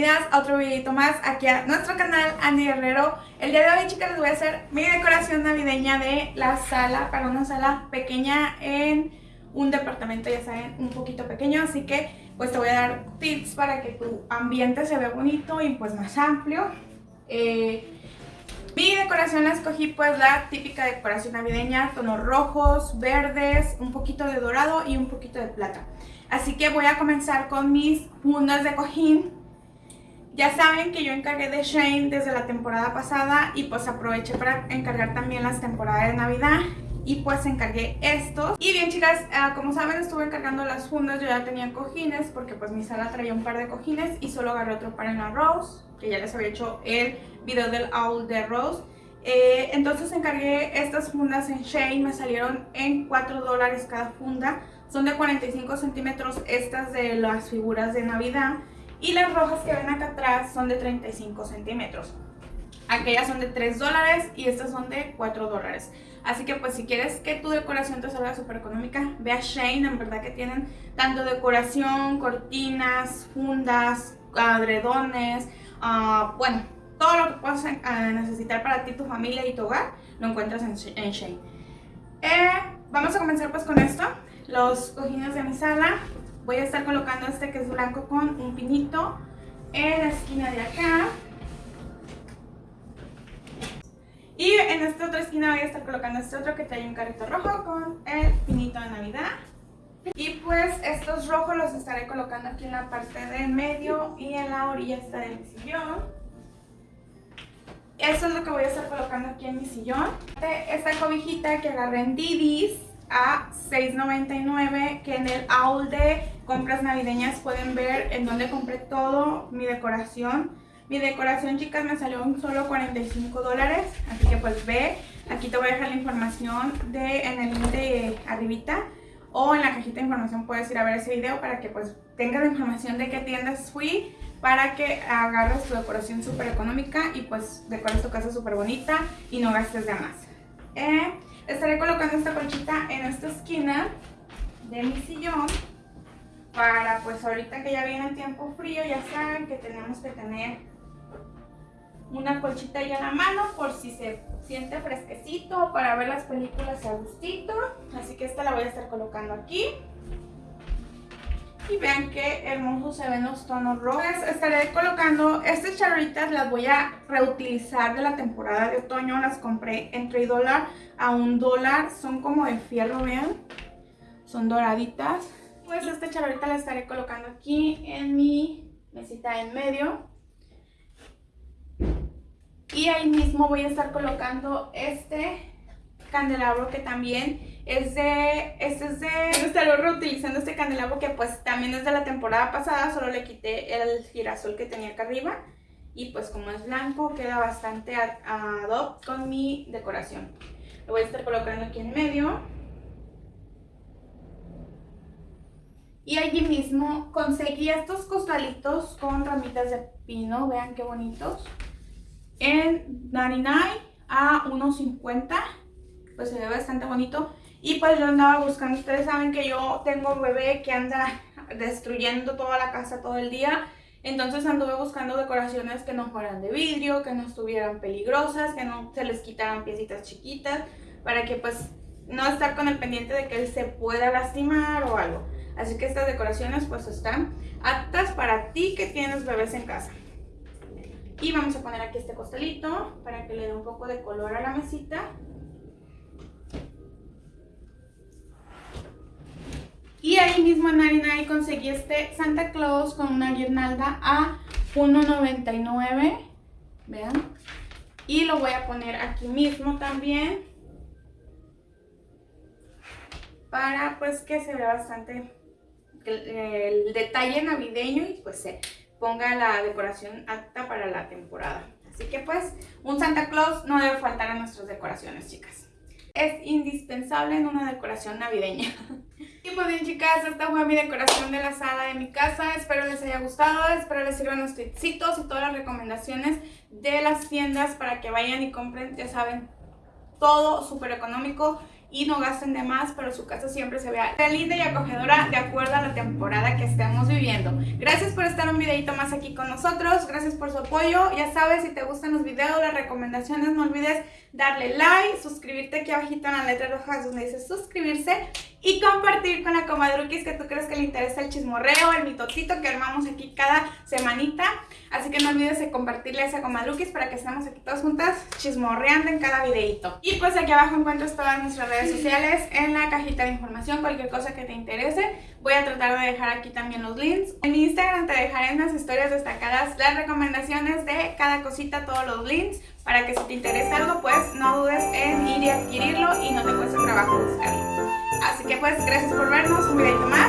a otro videito más aquí a nuestro canal Andy Guerrero. El día de hoy chicas les voy a hacer mi decoración navideña de la sala Para una sala pequeña en un departamento ya saben un poquito pequeño. Así que pues te voy a dar tips para que tu ambiente se vea bonito y pues más amplio. Eh, mi decoración la escogí pues la típica decoración navideña, tonos rojos, verdes, un poquito de dorado y un poquito de plata. Así que voy a comenzar con mis fundas de cojín ya saben que yo encargué de Shane desde la temporada pasada y pues aproveché para encargar también las temporadas de Navidad y pues encargué estos. Y bien chicas, ah, como saben estuve encargando las fundas, yo ya tenía cojines porque pues mi sala traía un par de cojines y solo agarré otro par en la Rose, que ya les había hecho el video del Owl de Rose. Eh, entonces encargué estas fundas en Shane, me salieron en 4 dólares cada funda. Son de 45 centímetros estas de las figuras de Navidad. Y las rojas que ven acá atrás son de 35 centímetros. Aquellas son de 3 dólares y estas son de 4 dólares. Así que pues si quieres que tu decoración te salga súper económica, ve a Shane, en verdad que tienen tanto decoración, cortinas, fundas, adredones, uh, bueno, todo lo que puedas eh, necesitar para ti, tu familia y tu hogar, lo encuentras en, Shane. Eh, vamos a comenzar pues con esto, los cojines de mi sala voy a estar colocando este que es blanco con un pinito en la esquina de acá. Y en esta otra esquina voy a estar colocando este otro que trae un carrito rojo con el pinito de Navidad. Y pues estos rojos los estaré colocando aquí en la parte de medio y en la orilla está de mi sillón. Eso es lo que voy a estar colocando aquí en mi sillón. Esta cobijita que agarré en Didis a $6.99 que en el haul de compras navideñas pueden ver en donde compré todo mi decoración. Mi decoración, chicas, me salió un solo 45 dólares, así que pues ve, aquí te voy a dejar la información de, en el link de arribita o en la cajita de información puedes ir a ver ese video para que pues tengas la información de qué tiendas fui para que agarres tu decoración súper económica y pues decores tu casa súper bonita y no gastes de más. Eh, estaré colocando esta colchita en esta esquina de mi sillón para pues ahorita que ya viene el tiempo frío, ya saben que tenemos que tener una colchita ya a la mano por si se siente fresquecito para ver las películas a gustito. Así que esta la voy a estar colocando aquí. Y vean qué hermosos se ven los tonos rojos. Estaré colocando estas charritas, las voy a reutilizar de la temporada de otoño. Las compré en 3 dólares a un dólar. Son como de fierro, vean. Son doraditas pues esta charolita la estaré colocando aquí en mi mesita en medio. Y ahí mismo voy a estar colocando este candelabro que también es de, este es de, estaré reutilizando este candelabro que pues también es de la temporada pasada, solo le quité el girasol que tenía acá arriba y pues como es blanco queda bastante ad, hoc con mi decoración. Lo voy a estar colocando aquí en medio. Y allí mismo conseguí estos costalitos con ramitas de pino, vean qué bonitos. En 99 a 1.50, pues se ve bastante bonito. Y pues yo andaba buscando, ustedes saben que yo tengo un bebé que anda destruyendo toda la casa todo el día. Entonces anduve buscando decoraciones que no fueran de vidrio, que no estuvieran peligrosas, que no se les quitaran piecitas chiquitas, para que pues no estar con el pendiente de que él se pueda lastimar o algo. Así que estas decoraciones pues están aptas para ti que tienes bebés en casa. Y vamos a poner aquí este costalito para que le dé un poco de color a la mesita. Y ahí mismo en conseguí este Santa Claus con una guirnalda a 1.99. Vean. Y lo voy a poner aquí mismo también. Para pues que se vea bastante el, detalle navideño y pues se ponga la decoración apta para la temporada. Así que pues un Santa Claus no debe faltar a nuestras decoraciones, chicas. Es indispensable en una decoración navideña. Pues bien chicas, esta fue mi decoración de la sala de mi casa. Espero les haya gustado, espero les sirvan los tipsitos y todas las recomendaciones de las tiendas para que vayan y compren, ya saben, todo súper económico y no gasten de más, pero su casa siempre se vea linda y acogedora de acuerdo a la temporada que estemos viviendo. Gracias por estar un videito más aquí con nosotros, gracias por su apoyo. Ya sabes, si te gustan los videos, las recomendaciones, no olvides darle like, suscribirte aquí abajito en la letra roja donde dice suscribirse y compartir con la comadruquis que tú crees que le interesa el chismorreo, el mitotito que armamos aquí cada semanita. Así que no olvides de compartirle a esa comadruquis para que estemos aquí todas juntas chismorreando en cada videito. Y pues aquí abajo encuentras todas nuestras redes sociales en la cajita de información, cualquier cosa que te interese. Voy a tratar de dejar aquí también los links. En mi Instagram te dejaré en las historias destacadas las recomendaciones de cada cosita, todos los links, para que si te interesa algo, pues no dudes en ir y adquirirlo y no te cueste trabajo buscarlo. Así que pues gracias por vernos, un videito más.